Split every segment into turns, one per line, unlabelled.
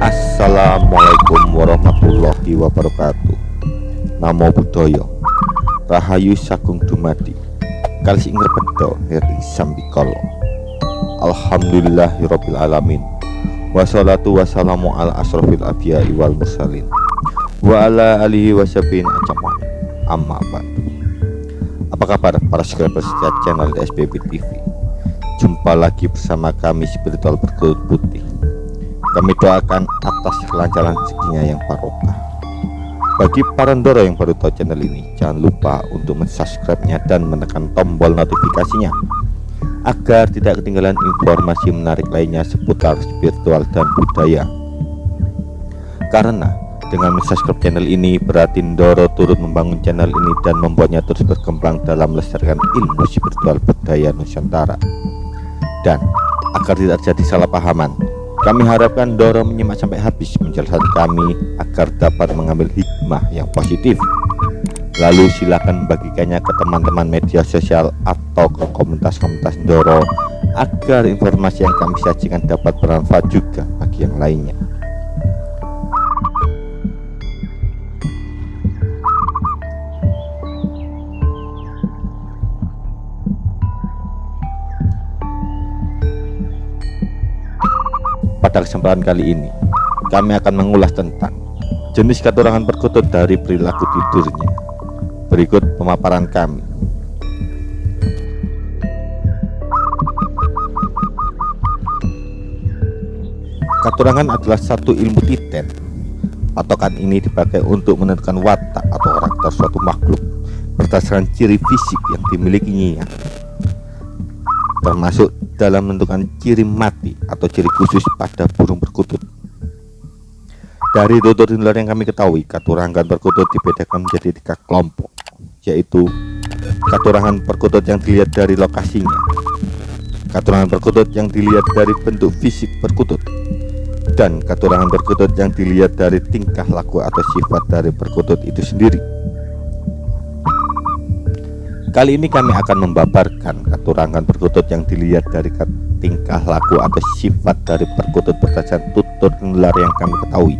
Assalamualaikum warahmatullahi wabarakatuh. Namo Buddhaya. Rahayu Sagung Dumadi. Kalis ingger pedo nirri sambikolo Alhamdulillahirabbil alamin. Wassalatu wassalamu ala asrofil abiyai wal mursalin. Wa ala alihi wasabin acaman Amma bantu Apa kabar para subscriber setia channel SPB TV Jumpa lagi bersama kami spiritual berkulit putih kami doakan atas kelancaran rezekinya yang barokah. Bagi para ndoro yang baru tahu channel ini jangan lupa untuk mensubscribe-nya dan menekan tombol notifikasinya agar tidak ketinggalan informasi menarik lainnya seputar spiritual dan budaya. Karena dengan mensubscribe channel ini berarti Ndoro turut membangun channel ini dan membuatnya terus berkembang dalam melestarikan ilmu spiritual budaya Nusantara. Dan agar tidak terjadi salah pahaman kami harapkan Doro menyimak sampai habis menjelaskan kami agar dapat mengambil hikmah yang positif. Lalu silakan bagikannya ke teman-teman media sosial atau ke komunitas-komunitas Doro agar informasi yang kami sajikan dapat bermanfaat juga bagi yang lainnya. Pada kesempatan kali ini, kami akan mengulas tentang jenis katurangan perkutut dari perilaku tidurnya. Berikut pemaparan kami. Katurangan adalah satu ilmu titen. Patokan ini dipakai untuk menentukan watak atau karakter suatu makhluk berdasarkan ciri fisik yang dimilikinya termasuk dalam menentukan ciri mati atau ciri khusus pada burung perkutut. Dari tutur tinular yang kami ketahui, katurangan perkutut dibedakan menjadi tiga kelompok, yaitu katurangan perkutut yang dilihat dari lokasinya, katurangan perkutut yang dilihat dari bentuk fisik perkutut, dan katurangan perkutut yang dilihat dari tingkah laku atau sifat dari perkutut itu sendiri. Kali ini kami akan membabarkan katurangan perkutut yang dilihat dari tingkah laku atau sifat dari perkutut berdasarkan tutur nular yang kami ketahui.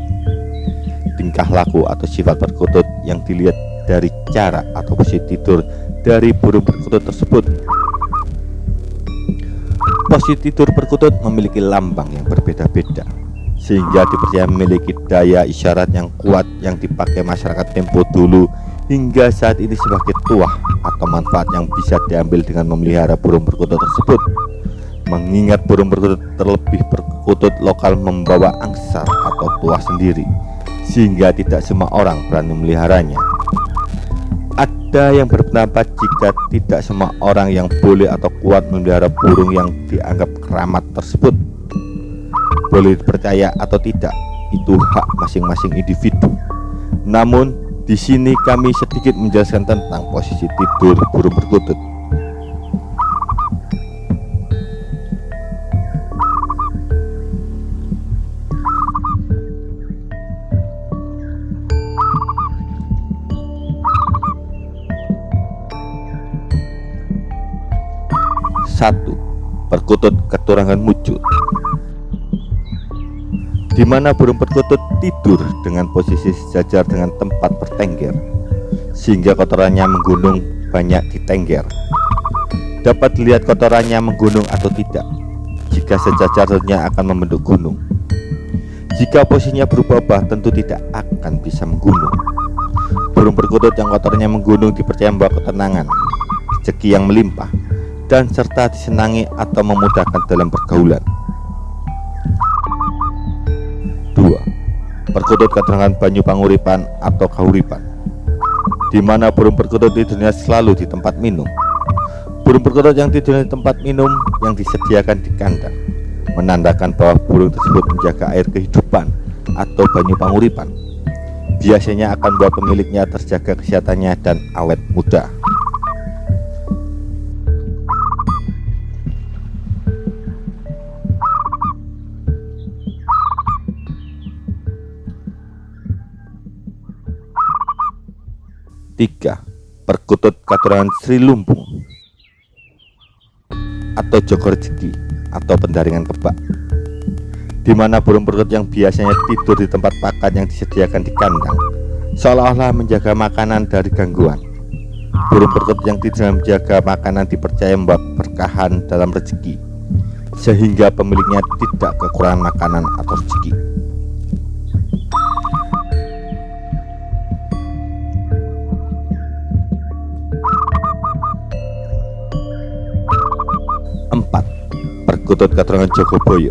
Tingkah laku atau sifat perkutut yang dilihat dari cara atau posisi tidur dari burung perkutut tersebut. Posisi tidur perkutut memiliki lambang yang berbeda-beda sehingga dipercaya memiliki daya isyarat yang kuat yang dipakai masyarakat tempo dulu hingga saat ini sebagai tuah atau manfaat yang bisa diambil dengan memelihara burung perkutut tersebut. Mengingat burung perkutut terlebih perkutut lokal membawa angsa atau tuah sendiri sehingga tidak semua orang berani memeliharanya. Ada yang berpendapat jika tidak semua orang yang boleh atau kuat memelihara burung yang dianggap keramat tersebut boleh dipercaya atau tidak itu hak masing-masing individu. Namun di sini kami sedikit menjelaskan tentang posisi tidur burung perkutut. Satu, perkutut keturangan mucut di mana burung perkutut tidur dengan posisi sejajar dengan tempat bertengger sehingga kotorannya menggunung banyak di tengger dapat dilihat kotorannya menggunung atau tidak jika sejajarnya akan membentuk gunung. Jika posisinya berubah-ubah tentu tidak akan bisa menggunung. Burung perkutut yang kotorannya menggunung dipercaya membawa ketenangan rezeki yang melimpah dan serta disenangi atau memudahkan dalam pergaulan Perkutut keterangan banyu panguripan atau kahuripan. Di mana burung perkutut tidurnya selalu di tempat minum. Burung perkutut yang tidurnya di tempat minum yang disediakan di kandang menandakan bahwa burung tersebut menjaga air kehidupan atau banyu panguripan. Biasanya akan buat pemiliknya terjaga kesehatannya dan awet muda tiga Perkutut katurangan Sri Lumbung atau Joko Rezeki atau pendaringan kebak. Di mana burung perkutut yang biasanya tidur di tempat pakan yang disediakan di kandang seolah-olah menjaga makanan dari gangguan. Burung perkutut yang tidak menjaga makanan dipercaya membawa berkahan dalam rezeki sehingga pemiliknya tidak kekurangan makanan atau rezeki perkutut keterangan Jogoboyo.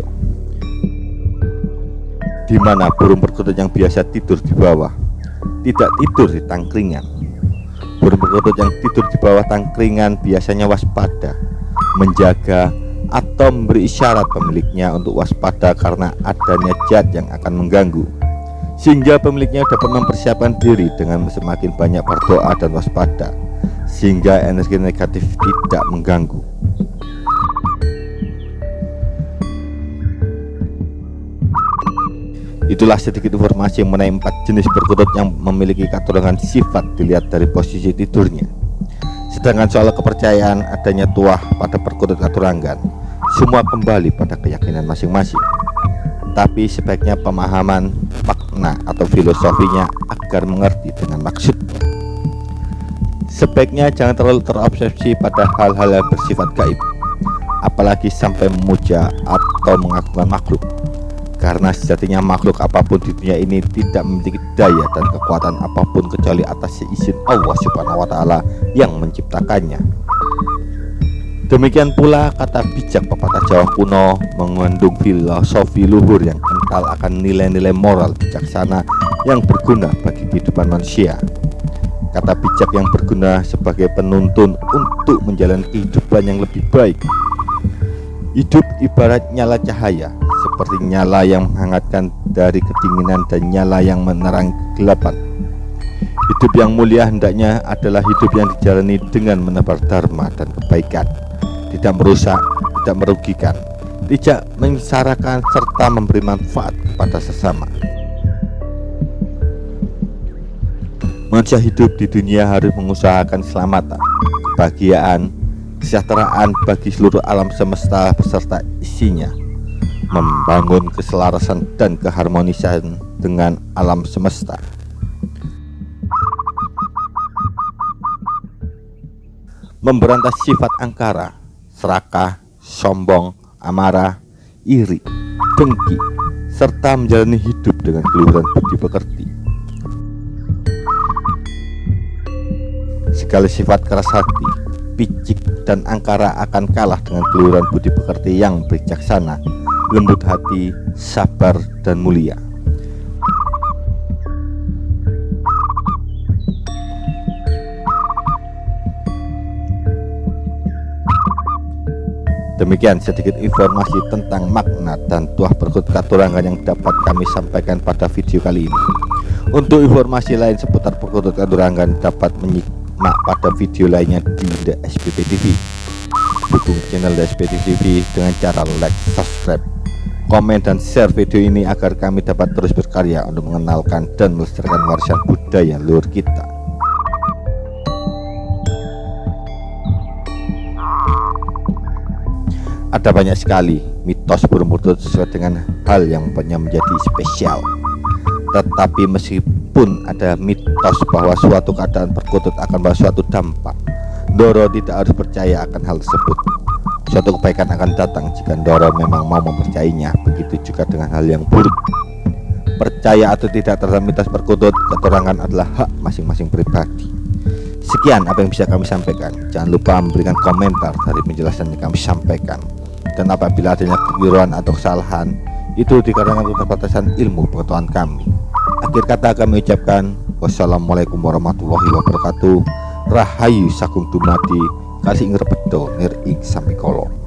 Di mana burung perkutut yang biasa tidur di bawah tidak tidur di tangkringan. Burung perkutut yang tidur di bawah tangkringan biasanya waspada menjaga atau memberi isyarat pemiliknya untuk waspada karena adanya zat yang akan mengganggu. Sehingga pemiliknya dapat mempersiapkan diri dengan semakin banyak berdoa dan waspada sehingga energi negatif tidak mengganggu Itulah sedikit informasi mengenai empat jenis perkutut yang memiliki katurangan sifat dilihat dari posisi tidurnya. Sedangkan soal kepercayaan adanya tuah pada perkutut katurangan, semua kembali pada keyakinan masing-masing. Tapi sebaiknya pemahaman makna atau filosofinya agar mengerti dengan maksudnya. Sebaiknya jangan terlalu terobsesi pada hal-hal yang bersifat gaib, apalagi sampai memuja atau mengagungkan makhluk karena sejatinya makhluk apa pun di dunia ini tidak memiliki daya dan kekuatan apa pun kecuali atas izin Allah Subhanahu wa taala yang menciptakannya. Demikian pula kata bijak pepatah Jawa kuno mengandung filosofi luhur yang kental akan nilai-nilai moral bijaksana yang berguna bagi kehidupan manusia. Kata bijak yang berguna sebagai penuntun untuk menjalani kehidupan yang lebih baik. Hidup ibarat nyala cahaya seperti nyala yang menghangatkan dari kedinginan dan nyala yang menerang kegelapan. Hidup yang mulia hendaknya adalah hidup yang dijalani dengan menebar dharma dan kebaikan, tidak merusak, tidak merugikan, tidak mengisarakan serta memberi manfaat kepada sesama. Manusia hidup di dunia harus mengusahakan keselamatan, kebahagiaan, kesejahteraan bagi seluruh alam semesta beserta isinya membangun keselarasan dan keharmonisan dengan alam semesta. Memberantas sifat angkara, serakah, sombong, amarah, iri, dengki, serta menjalani hidup dengan keluhuran budi pekerti. Segala sifat keras hati, picik, dan angkara akan kalah dengan keluhuran budi pekerti yang bijaksana lembut hati, sabar, dan mulia. Demikian sedikit informasi tentang makna dan tuah perkut katurangan yang dapat kami sampaikan pada video kali ini. Untuk informasi lain seputar perkutut katurangan dapat menyimak pada video lainnya di The SPP TV. Dukung channel The SPP TV dengan cara like, subscribe, komen dan share video ini agar kami dapat terus berkarya untuk mengenalkan dan melestarikan warisan budaya luar kita. Ada banyak sekali mitos burung perkutut sesuai dengan hal yang menjadi spesial. Tetapi meskipun ada mitos bahwa suatu keadaan perkutut akan membawa suatu dampak Doro tidak harus percaya akan hal tersebut Suatu kebaikan akan datang jika Ndoro memang mau mempercayainya. Begitu juga dengan hal yang buruk. Percaya atau tidak terhadap mitos perkutut, keterangan adalah hak masing-masing pribadi. Sekian apa yang bisa kami sampaikan. Jangan lupa memberikan komentar dari penjelasan yang kami sampaikan. Dan apabila adanya kekeliruan atau kesalahan, itu dikarenakan keterbatasan ilmu pengetahuan kami. Akhir kata kami ucapkan wassalamualaikum warahmatullahi wabarakatuh. Rahayu Sakung Dumadi kasih ngerpedo nir ing samikolo